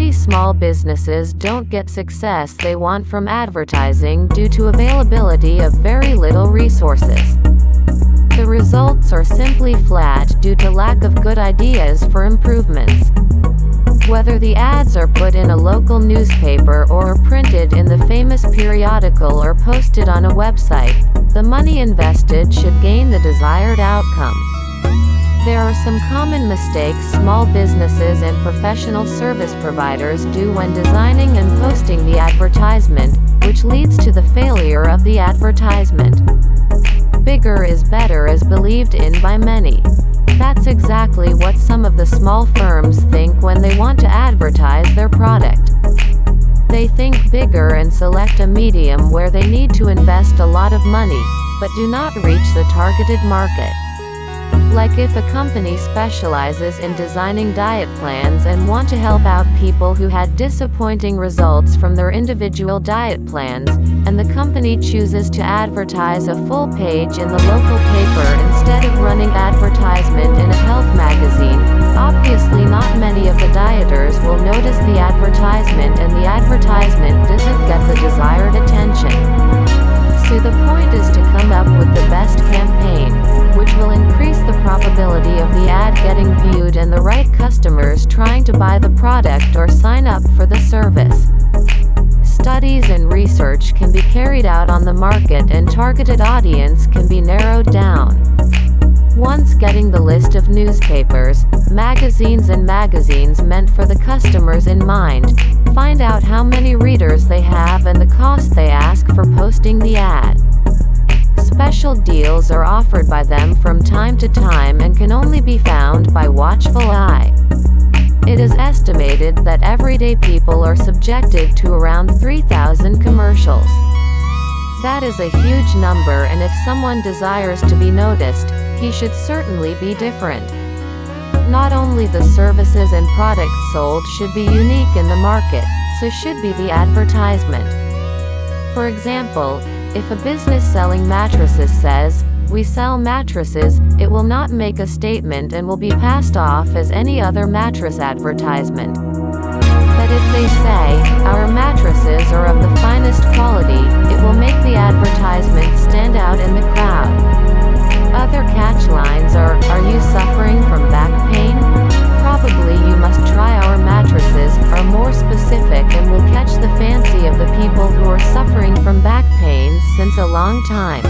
Many small businesses don't get success they want from advertising due to availability of very little resources. The results are simply flat due to lack of good ideas for improvements. Whether the ads are put in a local newspaper or are printed in the famous periodical or posted on a website, the money invested should gain the desired outcome. There are some common mistakes small businesses and professional service providers do when designing and posting the advertisement, which leads to the failure of the advertisement. Bigger is better is believed in by many. That's exactly what some of the small firms think when they want to advertise their product. They think bigger and select a medium where they need to invest a lot of money, but do not reach the targeted market. Like if a company specializes in designing diet plans and want to help out people who had disappointing results from their individual diet plans, and the company chooses to advertise a full page in the local paper instead of running advertisement in a health magazine, obviously not many of the dieters will notice the advertisement and the advertisement doesn't get the desired attention. So the point is to come up with the best campaign, which will increase customers trying to buy the product or sign up for the service. Studies and research can be carried out on the market and targeted audience can be narrowed down. Once getting the list of newspapers, magazines and magazines meant for the customers in mind, find out how many readers they have and the cost they ask for posting the ad. Special deals are offered by them from time to time and can only be found by watchful eye. It is estimated that everyday people are subjected to around 3,000 commercials. That is a huge number and if someone desires to be noticed, he should certainly be different. Not only the services and products sold should be unique in the market, so should be the advertisement. For example, if a business selling mattresses says, we sell mattresses, it will not make a statement and will be passed off as any other mattress advertisement. But if they say, our mattresses are of the finest quality, it will make the advertisement stand out in the crowd. Other catch lines are, a long time.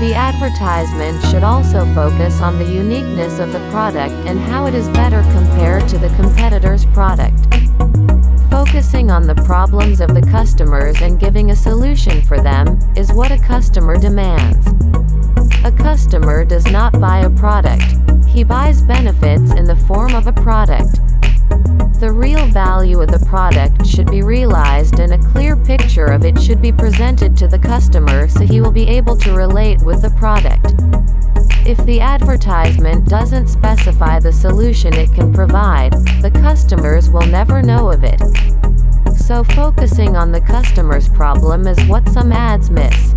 The advertisement should also focus on the uniqueness of the product and how it is better compared to the competitor's product. Focusing on the problems of the customers and giving a solution for them, is what a customer demands. A customer does not buy a product. He buys benefits in the form of a product. The real value of the product should be realized in a picture of it should be presented to the customer so he will be able to relate with the product. If the advertisement doesn't specify the solution it can provide, the customers will never know of it. So focusing on the customer's problem is what some ads miss.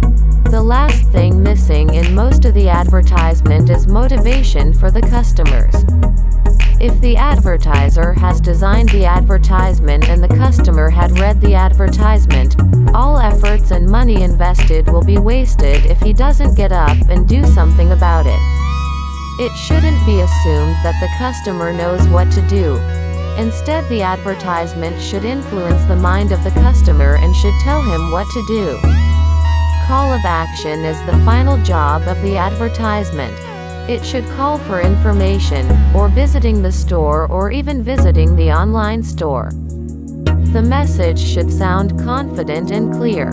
The last thing missing in most of the advertisement is motivation for the customers. If the advertiser has designed the advertisement and the customer had read the advertisement, all efforts and money invested will be wasted if he doesn't get up and do something about it. It shouldn't be assumed that the customer knows what to do. Instead the advertisement should influence the mind of the customer and should tell him what to do. Call of action is the final job of the advertisement. It should call for information, or visiting the store or even visiting the online store. The message should sound confident and clear.